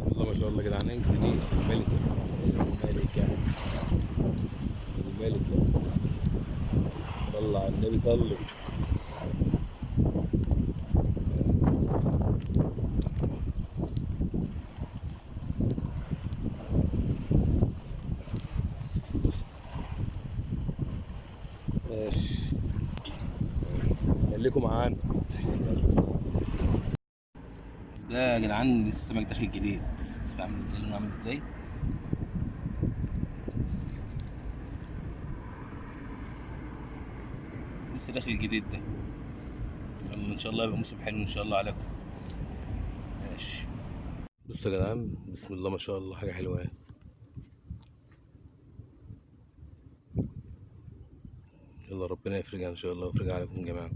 بسم الله ما شاء الله يا جدعان. دنيس الملكة الملكة الملكة صلى على النبي صلوا. ماشي. خليكم معانا. ده يا جدعان السمك داخل جديد. شوف عامل إزاي لونه عامل إزاي. لسه داخل جديد ده. يلا إن شاء الله يبقى موسم حلو إن شاء الله عليكم. ماشي. بصوا يا جدعان بسم الله ما شاء الله حاجة حلوة يعني يلا ربنا يفرجها إن شاء الله ويفرجها عليكم جميعا.